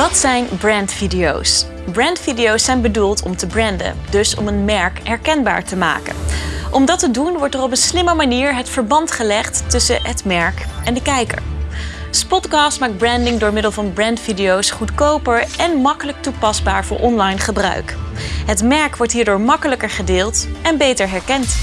Wat zijn brandvideo's? Brandvideo's zijn bedoeld om te branden, dus om een merk herkenbaar te maken. Om dat te doen wordt er op een slimme manier het verband gelegd tussen het merk en de kijker. Spotcast maakt branding door middel van brandvideo's goedkoper en makkelijk toepasbaar voor online gebruik. Het merk wordt hierdoor makkelijker gedeeld en beter herkend.